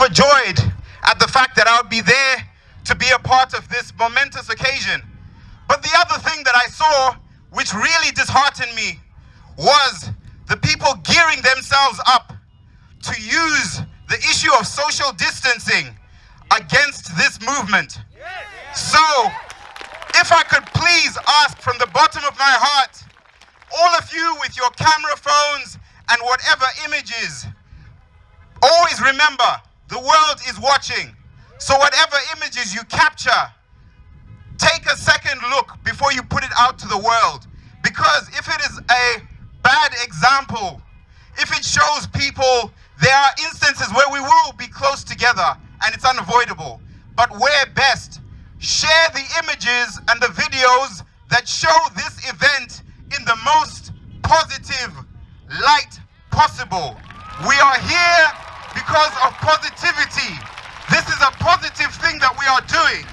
overjoyed at the fact that I would be there to be a part of this momentous occasion. But the other thing that I saw, which really disheartened me, was the people gearing themselves up to use the issue of social distancing against this movement. So, if I could please ask from the bottom of my heart, all of you with your camera phones and whatever images, always remember the world is watching. So whatever images you capture, take a second look before you put it out to the world. Because if it is a bad example, if it shows people there are instances where we will be close together and it's unavoidable. But where best, share the images and the videos that show this event in the most positive light possible. We are here because of positivity. This is a positive thing that we are doing.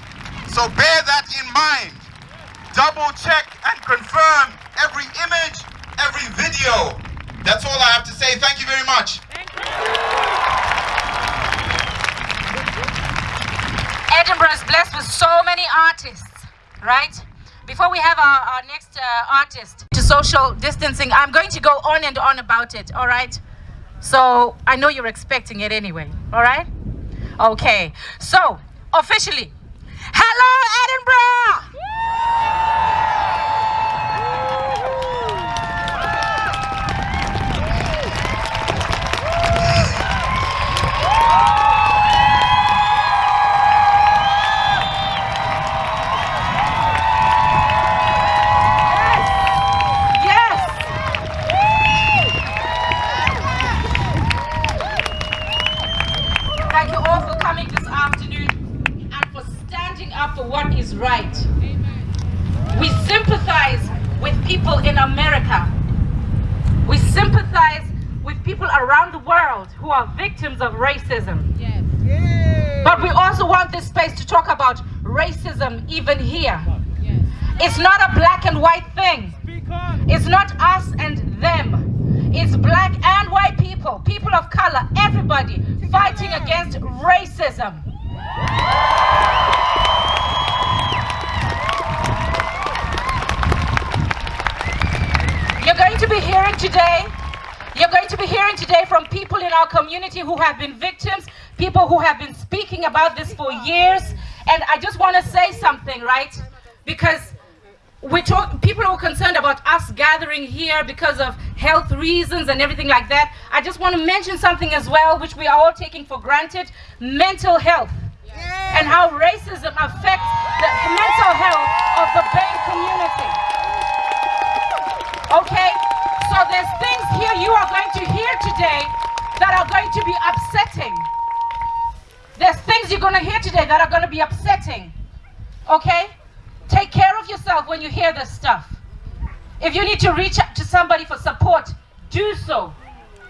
So bear that in mind. Double check and confirm every image, every video. That's all I have to say. Thank you very much. Edinburgh is blessed with so many artists, right? Before we have our, our next uh, artist to social distancing, I'm going to go on and on about it, all right? So I know you're expecting it anyway, all right? Okay, so officially, hello Edinburgh! People in America. We sympathize with people around the world who are victims of racism. Yes. But we also want this space to talk about racism even here. Yes. It's not a black and white thing. It's not us and them. It's black and white people, people of color, everybody fighting against racism. Be hearing today, you're going to be hearing today from people in our community who have been victims, people who have been speaking about this for years. And I just want to say something, right? Because we talk people are concerned about us gathering here because of health reasons and everything like that. I just want to mention something as well which we are all taking for granted mental health. And how racism affects the mental health of the BAME community. Okay so there's things here you are going to hear today that are going to be upsetting there's things you're going to hear today that are going to be upsetting okay Take care of yourself when you hear this stuff. If you need to reach out to somebody for support, do so.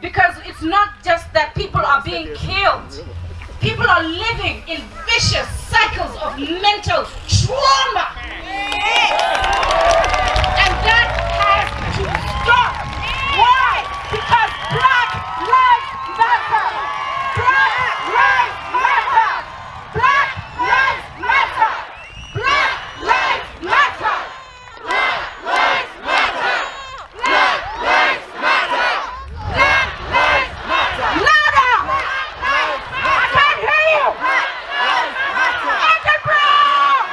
Because it's not just that people are being killed. People are living in vicious cycles of mental trauma. And that has to stop. Why? Because Black Lives Matter. Black Lives Matter. Black Lives Matter. Black Lives Matter. Black Lives Matter. Black Lives Matter. Black Lives Matter. Louder! I can't hear you. Edinburgh!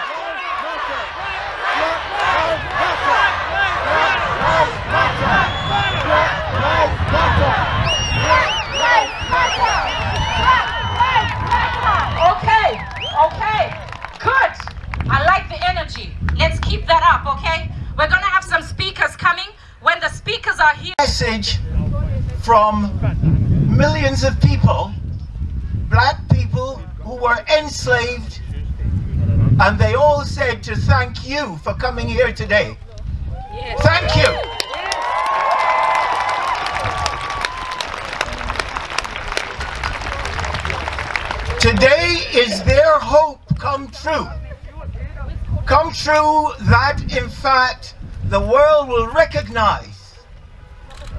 Okay, okay, good. I like the energy. Let's keep that up, okay? We're gonna have some speakers coming. When the speakers are here, message from millions of people, black people who were enslaved, and they all said to thank you for coming here today. Thank you. Today is their hope come true. Come true that in fact the world will recognize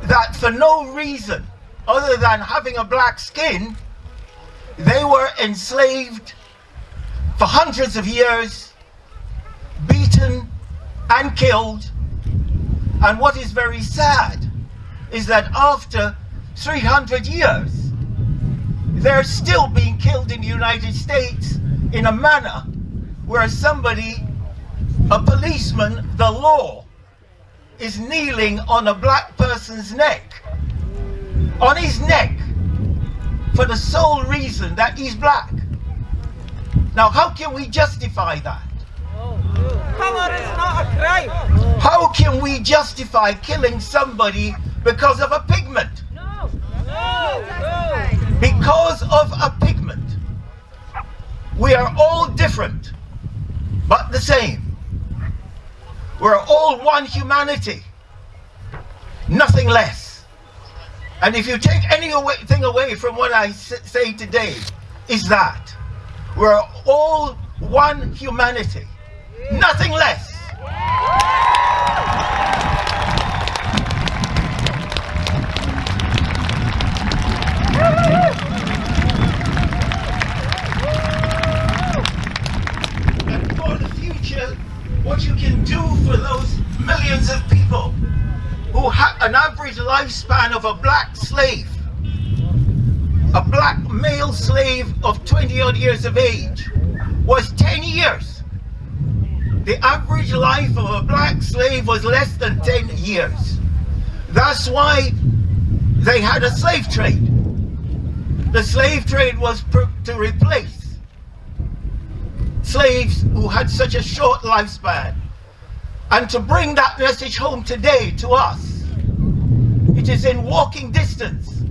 that for no reason other than having a black skin, They were enslaved for hundreds of years, beaten and killed. And what is very sad is that after 300 years, they're still being killed in the United States in a manner where somebody, a policeman, the law, is kneeling on a black person's neck. On his neck for the sole reason that he's black. Now, how can we justify that? Color is not a crime. How can we justify killing somebody because of a pigment? No. No. No. Because of a pigment. We are all different, but the same. We're all one humanity, nothing less. And if you take anything away from what I say today, is that we're all one humanity, nothing less. And for the future, what you can do for those millions of people who had an average lifespan of a black slave, a black male slave of 20 odd years of age, was 10 years. The average life of a black slave was less than 10 years. That's why they had a slave trade. The slave trade was to replace slaves who had such a short lifespan. And to bring that message home today to us, it is in walking distance.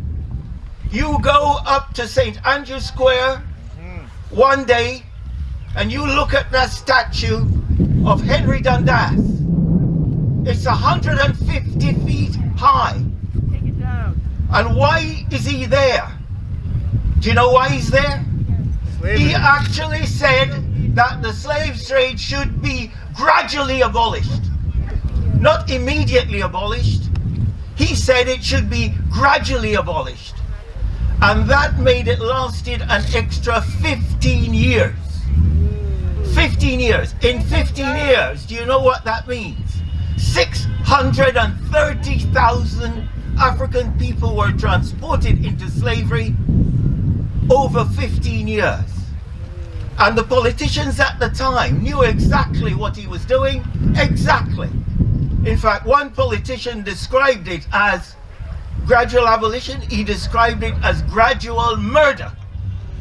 You go up to St. Andrew Square one day and you look at that statue of Henry Dundas. It's 150 feet high. Take it down. And why is he there? Do you know why he's there? Slavery. He actually said that the slave trade should be gradually abolished, not immediately abolished. He said it should be gradually abolished. And that made it lasted an extra 15 years. 15 years. In 15 years, do you know what that means? 630,000 African people were transported into slavery over 15 years. And the politicians at the time knew exactly what he was doing. Exactly. In fact, one politician described it as gradual abolition. He described it as gradual murder.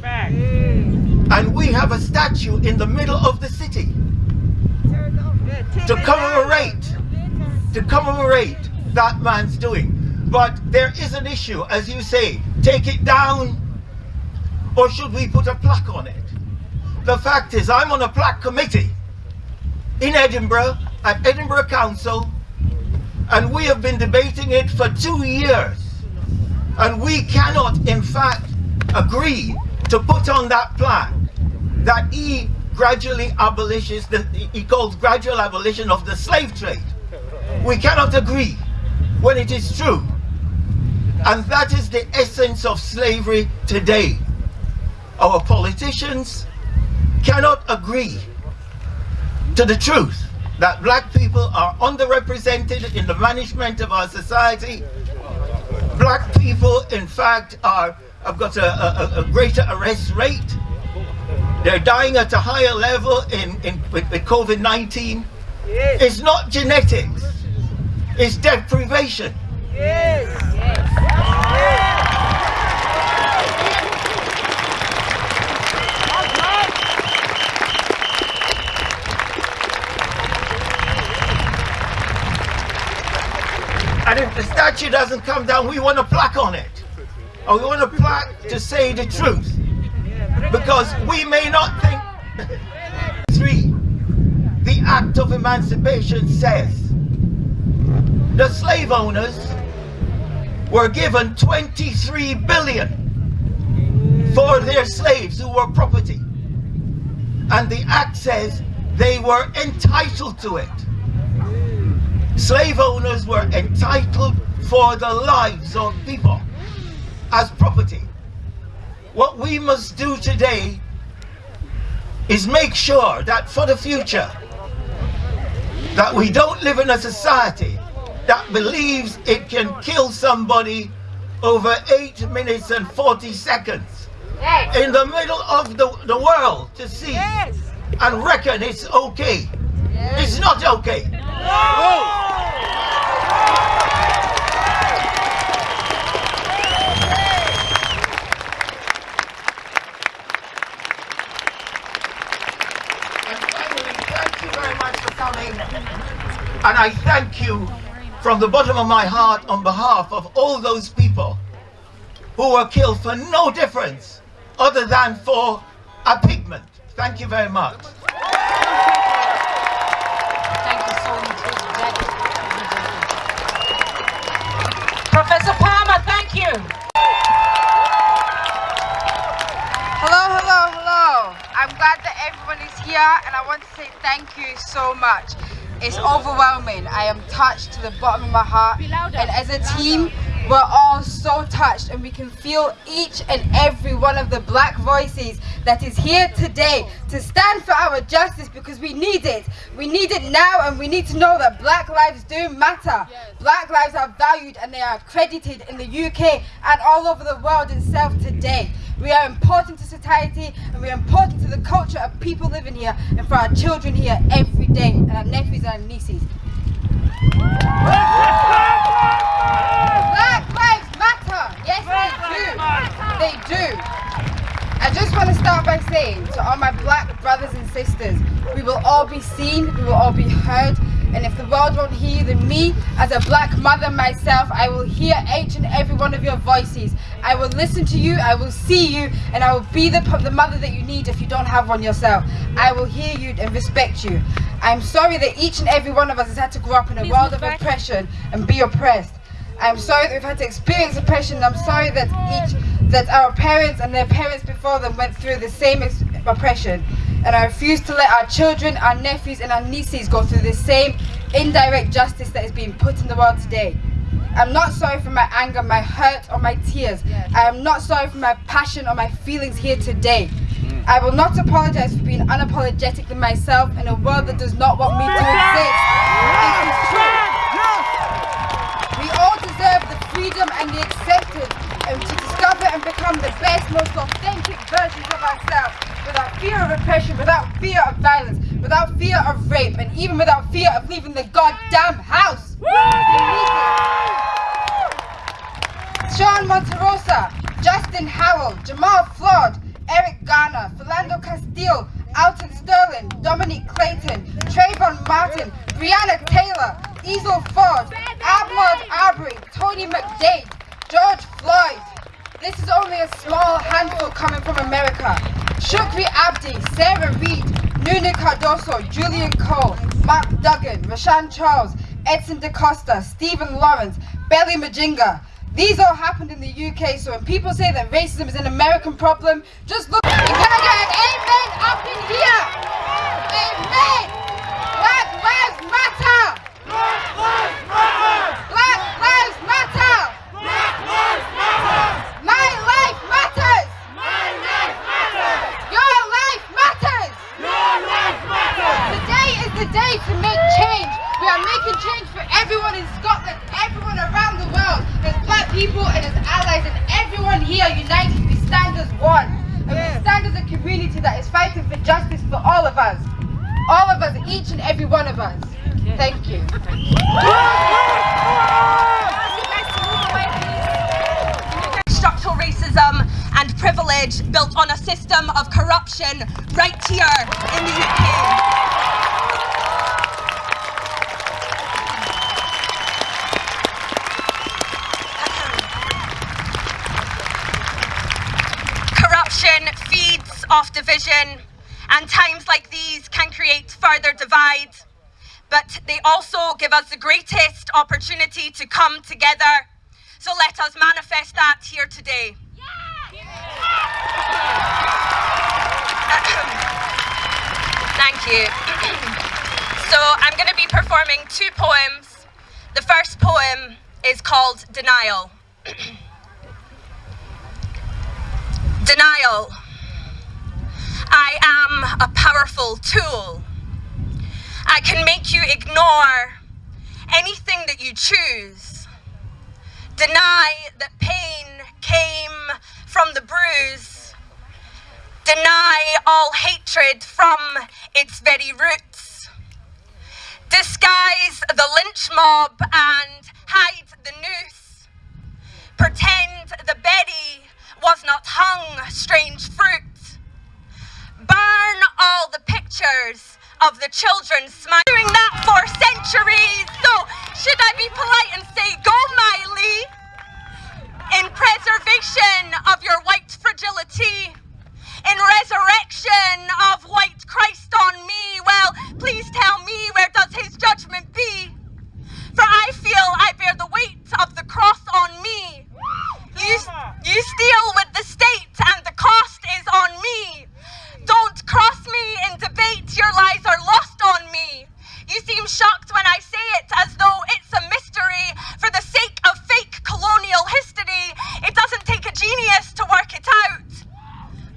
Back. And we have a statue in the middle of the city to commemorate, to commemorate that man's doing. But there is an issue, as you say, take it down, or should we put a plaque on it? The fact is, I'm on a plaque committee in Edinburgh, at Edinburgh Council, and we have been debating it for two years. And we cannot, in fact, agree to put on that plaque that he gradually abolishes, the, he calls gradual abolition of the slave trade. We cannot agree when it is true. And that is the essence of slavery today. Our politicians cannot agree to the truth that black people are underrepresented in the management of our society. Black people, in fact, are have got a, a, a greater arrest rate. They're dying at a higher level in, in with, with COVID-19. Yes. It's not genetics, it's deprivation. Yes. And if the statue doesn't come down, we want a plaque on it. Or we want a plaque to say the truth. Because we may not think. Three, the Act of Emancipation says the slave owners were given 23 billion for their slaves who were property. And the Act says they were entitled to it. Slave owners were entitled for the lives of people as property. What we must do today is make sure that for the future, that we don't live in a society that believes it can kill somebody over 8 minutes and 40 seconds in the middle of the, the world to see Yes. and reckon it's okay. It's not okay. And I thank you from the bottom of my heart on behalf of all those people who were killed for no difference other than for a pigment. Thank you very much. Say thank you so much. It's overwhelming. I am touched to the bottom of my heart. And as a team, we're all so touched and we can feel each and every one of the black voices that is here today to stand for our justice because we need it. We need it now and we need to know that black lives do matter. Black lives are valued and they are credited in the UK and all over the world itself today. We are important to society and we are important to the culture of people living here and for our children here every day and our nephews and our nieces. Black lives matter. Yes, they do. They do. I just want to start by saying to all my black brothers and sisters, we will all be seen, we will all be heard, and if the world won't hear you, then me, as a black mother myself, I will hear each and every one of your voices. I will listen to you, I will see you, and I will be the, the mother that you need if you don't have one yourself. I will hear you and respect you. I'm sorry that each and every one of us has had to grow up in a world of oppression and be oppressed. I'm sorry that we've had to experience oppression. I'm sorry that each that our parents and their parents before them went through the same ex- oppression. And I refuse to let our children, our nephews and our nieces go through the same indirect justice that is being put in the world today. I'm not sorry for my anger, my hurt or my tears. I am not sorry for my passion or my feelings here today. I will not apologize for being unapologetic unapologetically myself in a world that does not want me to exist. It is true. We all deserve the freedom and the acceptance and to discover and become the best, most authentic versions of ourselves without fear of oppression, without fear of violence, without fear of rape, and even without fear Rashan Charles, Edson DaCosta, Stephen Lawrence, Belly Mujinga. These all happened in the UK, so when people say that racism is an American problem, just look. And can I get an amen up in here? Amen! Black lives matter! Black lives matter! My life matters! Your life matters! Today is the day to make change. We are making change for everyone in Scotland, everyone around the world. There's black people and there's allies and everyone here united. We stand as one. And we stand as a community that is fighting for justice for all of us. All of us, each and every one of us. Thank you. structural racism and privilege built on a system of corruption right here in the UK. of division, and times like these can create further divide. But they also give us the greatest opportunity to come together. So let us manifest that here today. Thank you. so I'm going to be performing two poems. The first poem is called Denial. Denial. I am a powerful tool. I can make you ignore anything that you choose. Deny that pain came from the bruise. Deny all hatred from its very roots. Disguise the lynch mob and hide the noose. Pretend the Betty was not hung strange fruit burn all the pictures of the children smiling that for centuries. So should I be polite and say, go Miley, in preservation of your white fragility, in resurrection of white Christ on me, well, please tell me where does his judgment be? For I feel I bear the weight of the cross on me. You, you steal with the state and the cost is on me. Don't cross me in debate, your lies are lost on me. You seem shocked when I say it as though it's a mystery. For the sake of fake colonial history, it doesn't take a genius to work it out.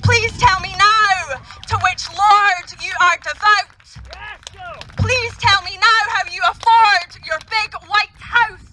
Please tell me now to which Lord you are devout. Please tell me now how you afford your big white house.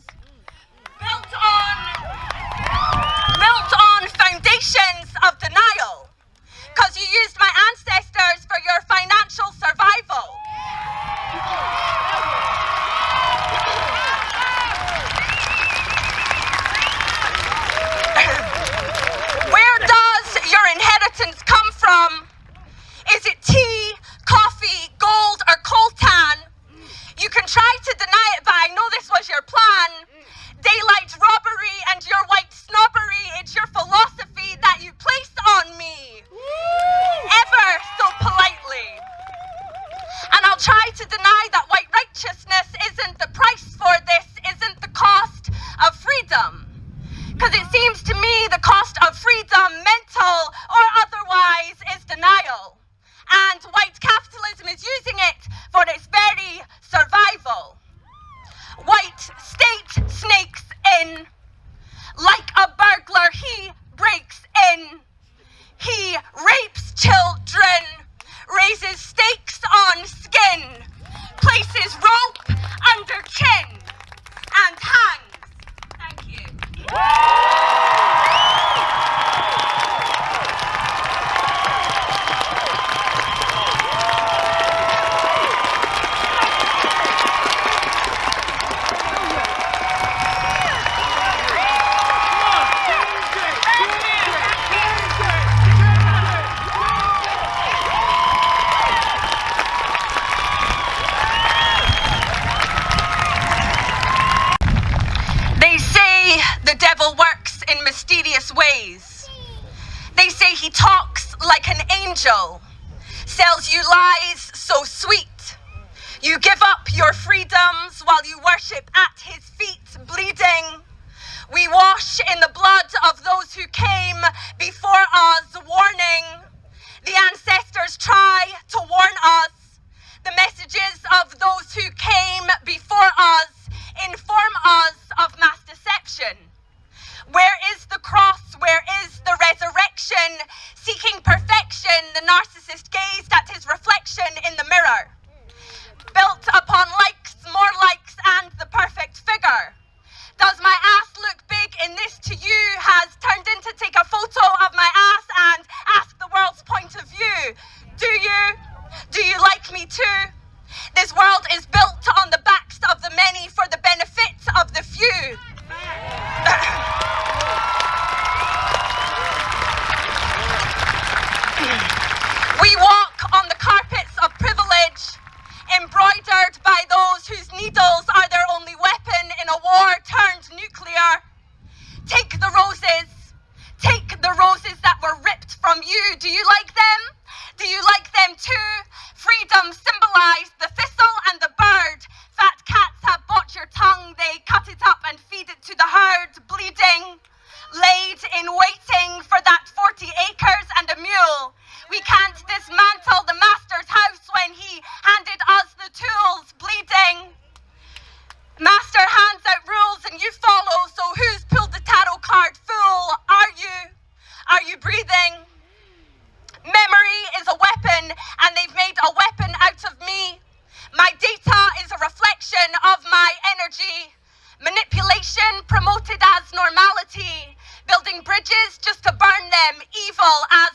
just to burn them evil as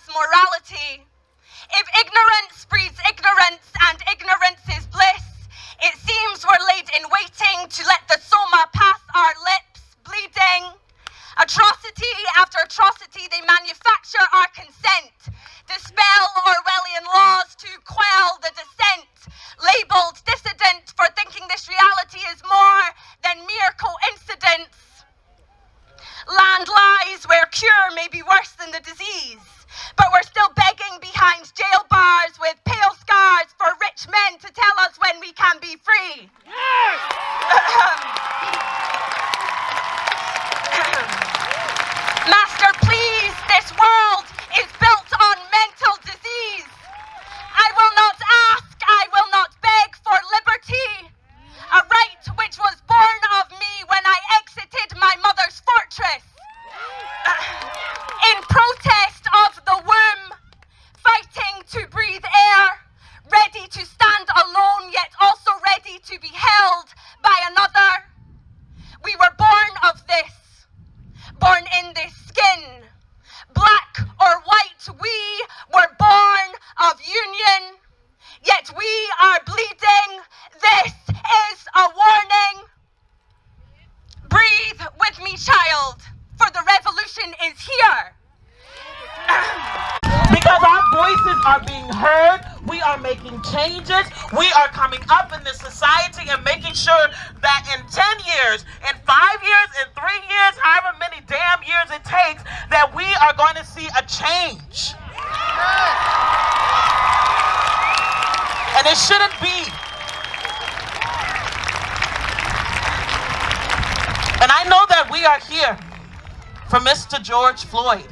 George Floyd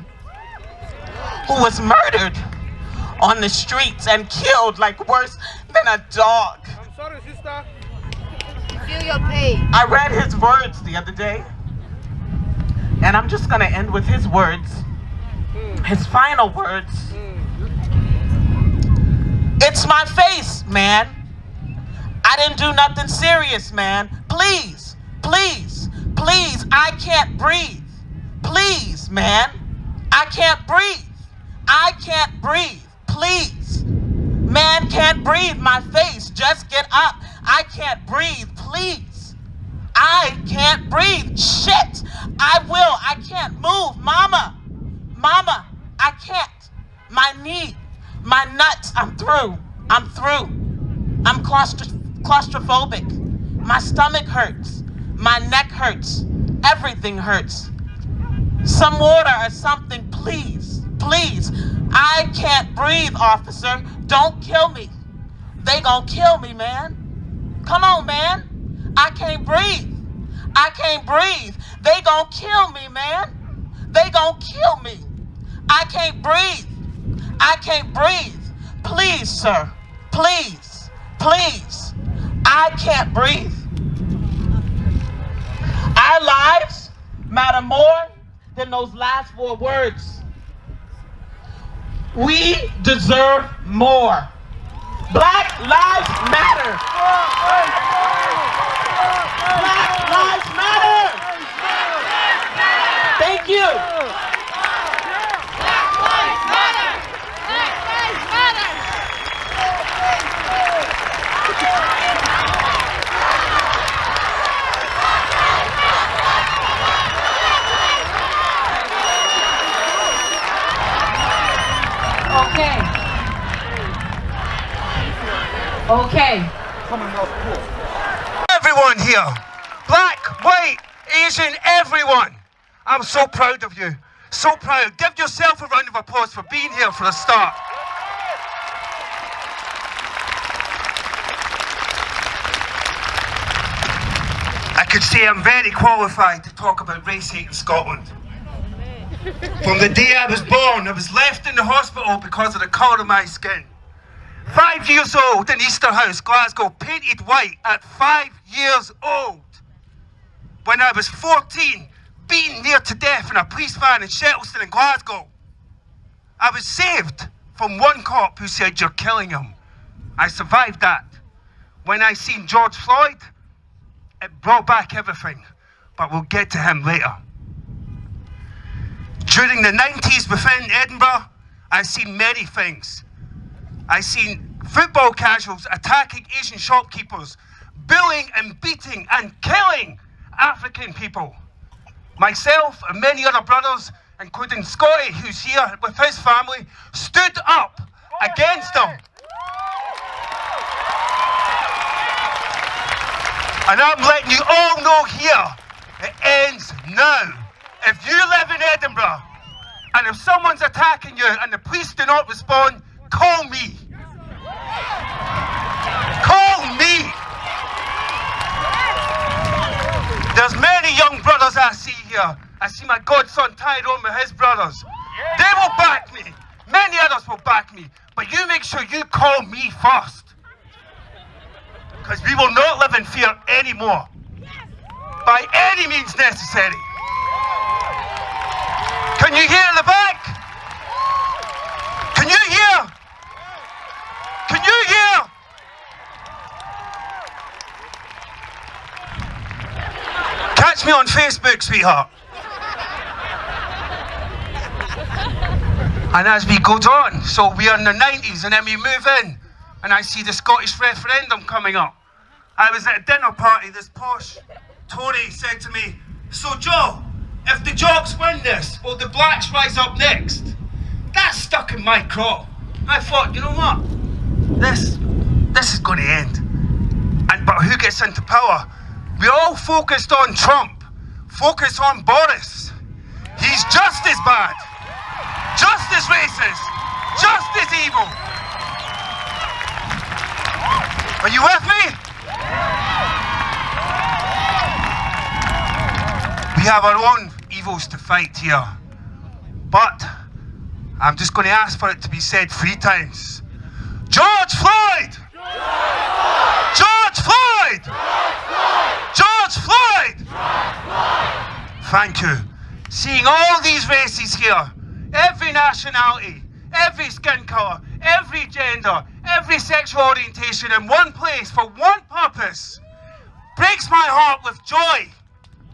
who was murdered on the streets and killed like worse than a dog. I'm sorry, sister. Feel your pain. I read his words the other day, and I'm just gonna end with his words, hmm. his final words. It's my face, man. I didn't do nothing serious, man. Please, please, please, I can't breathe. Man. I can't breathe. I can't breathe. Please. Man can't breathe. My face. Just get up. I can't breathe. Please. I can't breathe. Shit. I will. I can't move. Mama. Mama. I can't. My knee. My nuts. I'm through. I'm through. I'm claustro- claustrophobic. My stomach hurts. My neck hurts. Everything hurts. Some water or something, please. Please. I can't breathe, officer. Don't kill me. They gonna kill me, man. Come on, man. I can't breathe. I can't breathe. They gonna kill me, man. They gonna kill me. I can't breathe. I can't breathe. Please, sir. Please. Please. I can't breathe. Our lives matter more than those last four words. We deserve more. Black lives matter. Black lives matter. Thank you. Okay. Okay. Everyone here, black, white, Asian, everyone. I'm so proud of you. So proud. Give yourself a round of applause for being here for a start. I could say I'm very qualified to talk about race hate in Scotland. From the day I was born, I was left in the hospital because of the colour of my skin. Five years old in Easterhouse, Glasgow, painted white at five years old. When I was 14, beaten near to death in a police van in Shettleston in Glasgow. I was saved from one cop who said, You're killing him. I survived that. When I seen George Floyd, it brought back everything, but we'll get to him later. During the 90s within Edinburgh, I've seen many things. I've seen football casuals attacking Asian shopkeepers, bullying and beating and killing African people. Myself and many other brothers, including Scotty, who's here with his family, stood up against them. And I'm letting you all know here, it ends now. If you live in Edinburgh, and if someone's attacking you and the police do not respond, call me. Call me. There's many young brothers I see here. I see my godson Tyrone with his brothers. They will back me. Many others will back me. But you make sure you call me first. Because we will not live in fear anymore. By any means necessary. Can you hear the back? Can you hear? Can you hear? Catch me on Facebook, sweetheart. And as we go on, so we are in the 90s and then we move in and I see the Scottish referendum coming up. I was at a dinner party, this posh Tory said to me, So Joe, if the Jocks win this, will the Blacks rise up next? That stuck in my craw. I thought, you know what? This this is going to end. And but who gets into power? We're all focused on Trump. Focus on Boris. He's just as bad. Just as racist. Just as evil. Are you with me? We have our own evils to fight here. But I'm just going to ask for it to be said three times. George Floyd! George Floyd! George Floyd! Thank you. Seeing all these races here, every nationality, every skin colour, every gender, every sexual orientation in one place for one purpose breaks my heart with joy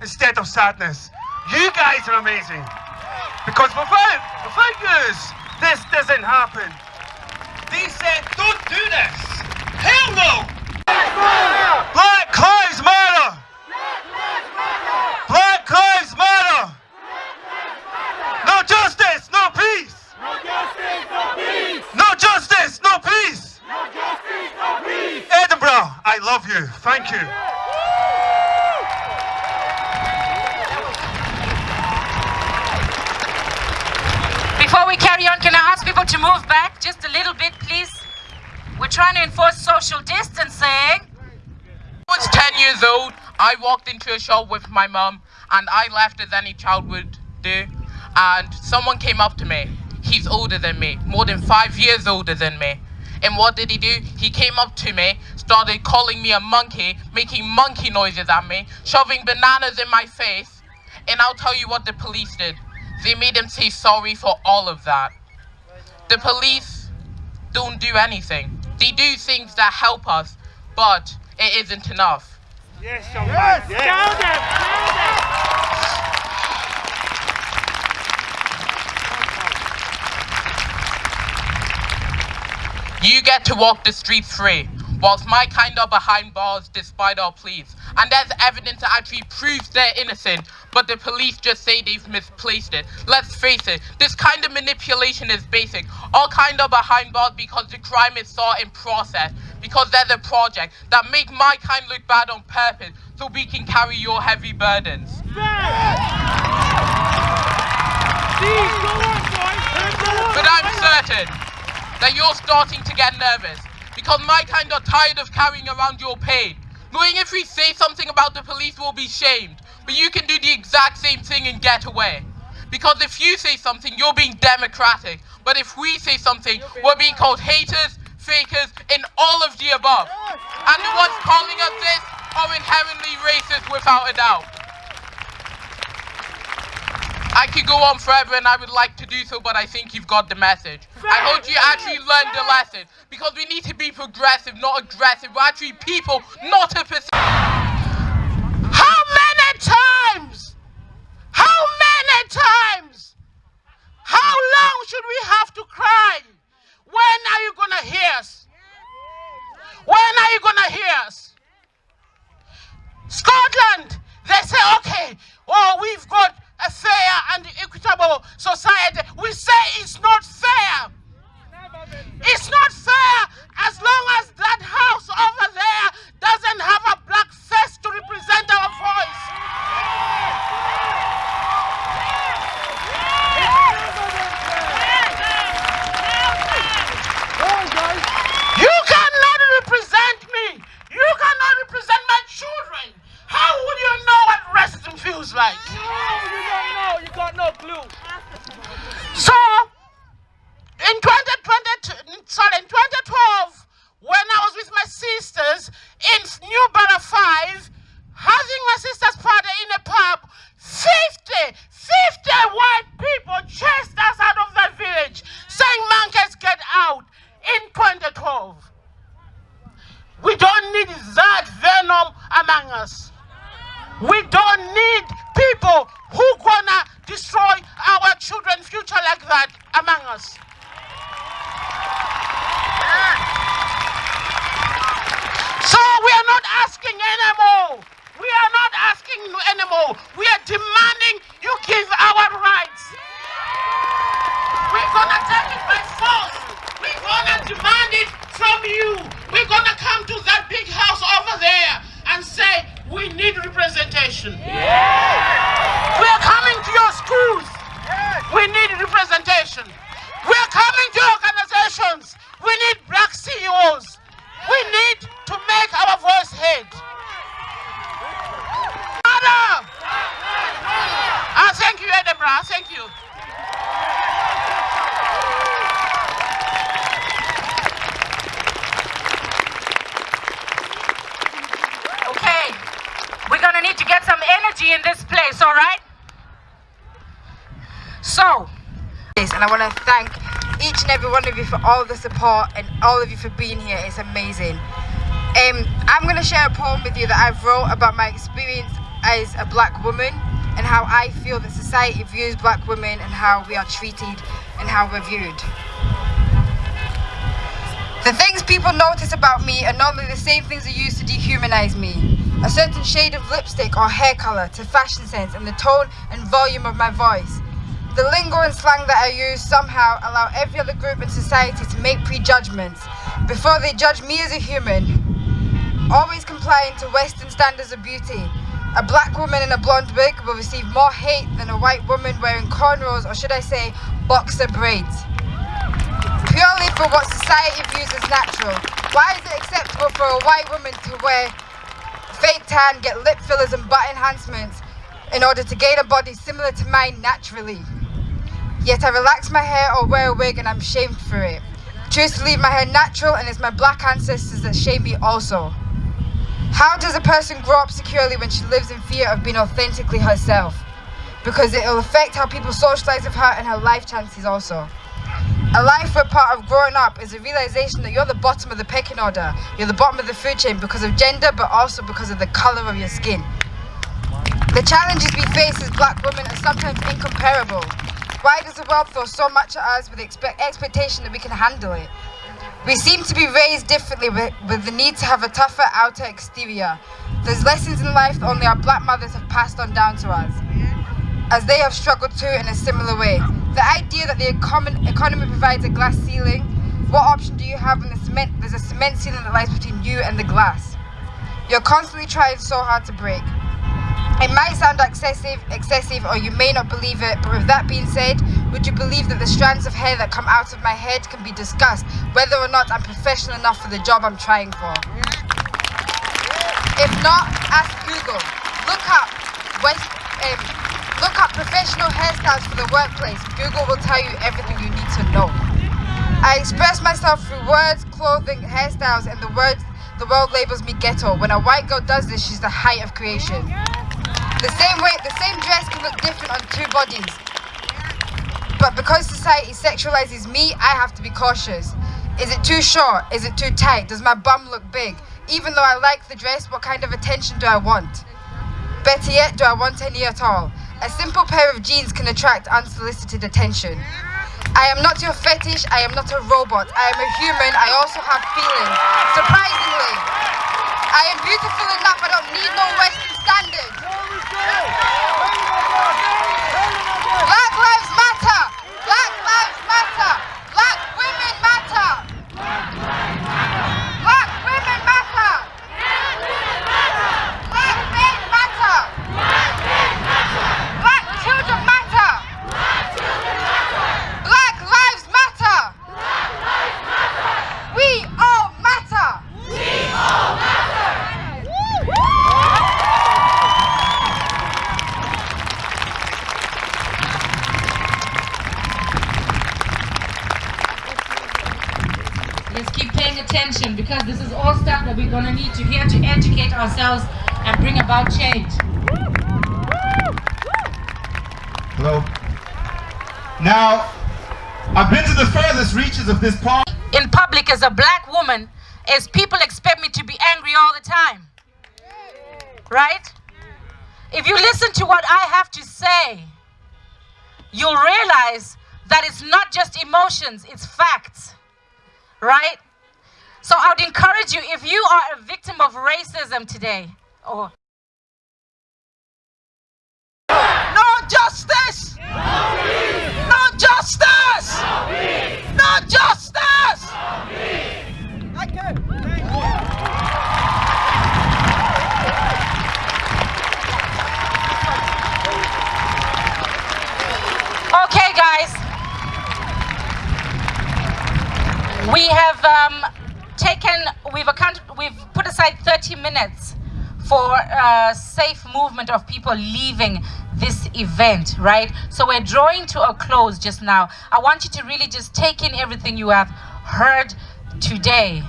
instead of sadness. You guys are amazing. Because without, without yous, this doesn't happen. They said, don't do this. Hell no! Black Lives Matter! Black Lives Matter! No justice, no peace! No justice, no peace! Edinburgh, I love you. Thank you. Before we carry on, can I ask people to move back just a little bit, please? We're trying to enforce social distancing. I was 10 years old. I walked into a shop with my mom and I laughed as any child would do. And someone came up to me. He's older than me, more than five years older than me. And what did he do? He came up to me, started calling me a monkey, making monkey noises at me, shoving bananas in my face. And I'll tell you what the police did. They made him say sorry for all of that. The police don't do anything. They do things that help us, but it isn't enough. Yes, young man. Yes. Down there. Down there. You get to walk the streets free, whilst my kind are behind bars despite our pleas. And there's evidence that actually proves they're innocent, but the police just say they've misplaced it. Let's face it, this kind of manipulation is basic. All kind are behind bars because the crime is sought in process, because there's a project that make my kind look bad on purpose, so we can carry your heavy burdens. But I'm certain that you're starting to get nervous because my kind are tired of carrying around your pain. Knowing if we say something about the police, we'll be shamed. But you can do the exact same thing and get away. Because if you say something, you're being democratic. But if we say something, we're being called haters, fakers, and all of the above. And the ones calling us this are inherently racist without a doubt. I could go on forever and I would like to do so, but I think you've got the message. I hope you actually learned the lesson. Because we need to be progressive, not aggressive. We're actually people, not a percent. How many times? How many times How long should we have to cry? When are you going to hear us? When are you going to hear us? Scotland, they say, okay, oh, we've got a fair and equitable society. We say it's not fair. It's not fair as long as that house over there doesn't have a black face to represent our voice. You cannot represent me. You cannot represent my children. How would you know what feels like? You got no clue. So, in 2020, sorry, in 2012, when I was with my sisters in New Borough 5, having my sister's party in a pub, 50, 50 white people chased us out of the village, saying, monkeys, get out, in 2012. We don't need that venom among us. We don't need people who gonna destroy our children's future like that among us. So we are not asking anymore. We are not asking anymore. We are demanding you give our rights. We're gonna take it by force. We're gonna demand it from you. We're gonna come to that big house over there and say we need representation. We're coming to your schools. We need representation. We're coming to your organizations. We need black CEOs. We need to make our voice heard. Mother! Ah, thank you, Edinburgh. Thank you. Okay, we're gonna need to get some energy in this place, all right? So, this and I want to thank each and every one of you for all the support and all of you for being here. It's amazing. Um, I'm going to share a poem with you that I've wrote about my experience as a black woman and how I feel that society views black women and how we are treated and how we're viewed. The things people notice about me are normally the same things they use to dehumanize me. A certain shade of lipstick or hair colour to fashion sense and the tone and volume of my voice. The lingo and slang that I use somehow allow every other group in society to make prejudgments before they judge me as a human. Always complying to Western standards of beauty. A black woman in a blonde wig will receive more hate than a white woman wearing cornrows or should I say boxer braids. Purely for what society views as natural. Why is it acceptable for a white woman to wear fake tan, get lip fillers and butt enhancements in order to gain a body similar to mine naturally? Yet I relax my hair or wear a wig and I'm shamed for it. Choose to leave my hair natural and it's my black ancestors that shame me also. How does a person grow up securely when she lives in fear of being authentically herself? Because it will affect how people socialize with her and her life chances also. A life where part of growing up is a realization that you're the bottom of the pecking order. You're the bottom of the food chain because of gender, but also because of the color of your skin. The challenges we face as black women are sometimes incomparable. Why does the world throw so much at us with the expe expectation that we can handle it? We seem to be raised differently with, with the need to have a tougher outer exterior. There's lessons in life that only our black mothers have passed on down to us, as they have struggled too in a similar way. The idea that the econ economy provides a glass ceiling, what option do you have when the cement, there's a cement ceiling that lies between you and the glass? You're constantly trying so hard to break. It might sound excessive, excessive, or you may not believe it, but with that being said, would you believe that the strands of hair that come out of my head can be discussed, whether or not I'm professional enough for the job I'm trying for? If not, ask Google. Look up West, um, look up professional hairstyles for the workplace. Google will tell you everything you need to know. I express myself through words, clothing, hairstyles, and the words the world labels me ghetto. When a white girl does this, she's the height of creation. The same way, the same dress can look different on two bodies. But because society sexualizes me, I have to be cautious. Is it too short? Is it too tight? Does my bum look big? Even though I like the dress, what kind of attention do I want? Better yet, do I want any at all? A simple pair of jeans can attract unsolicited attention. I am not your fetish, I am not a robot. I am a human, I also have feelings. Surprisingly, I am beautiful enough, I don't need no Western standards. Black lives matter! Black lives matter! Black women matter! Black women matter! Black men matter! Black children matter! Black lives matter! We all matter! We all matter! Let's keep paying attention because this is all stuff that we're going to need to hear to educate ourselves and bring about change. Hello. Now, I've been to the furthest reaches of this park. In public as a black woman, is people expect me to be angry all the time. Right? If you listen to what I have to say, you'll realize that it's not just emotions, it's facts. Right? So I would encourage you, if you are victim of racism today, or No justice! No justice! No justice! Okay, guys. We have um, taken, we've we've put aside 30 minutes for uh, safe movement of people leaving this event, right? So we're drawing to a close just now. I want you to really just take in everything you have heard today.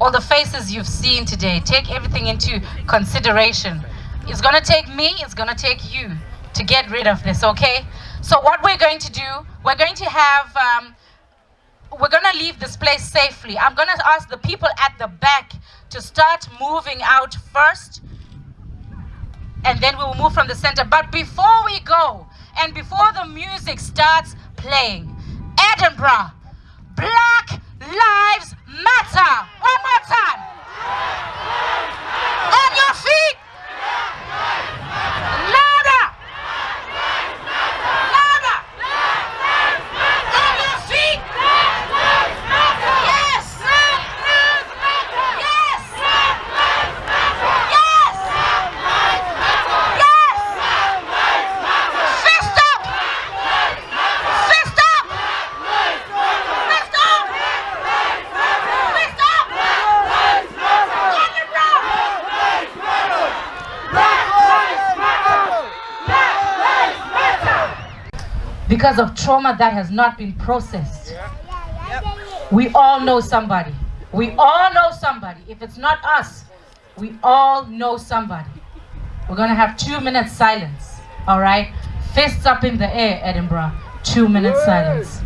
All the faces you've seen today. Take everything into consideration. It's gonna take me, it's gonna take you to get rid of this, okay? So what we're going to do, we're going to have, um, we're gonna leave this place safely. I'm gonna ask the people at the back to start moving out first, and then we will move from the center. But before we go, and before the music starts playing, Edinburgh, Black Lives Matter. One more time. On your feet. Louder. Louder. On your feet. Yes. Yes. Yes. Yes. Fist up. Fist up. Fist up. Fist up. On your ground. Because of trauma that has not been processed. We all know somebody. We all know somebody. If it's not us, we all know somebody. We're gonna have two minutes silence. All right? Fists up in the air, Edinburgh. Two minutes silence.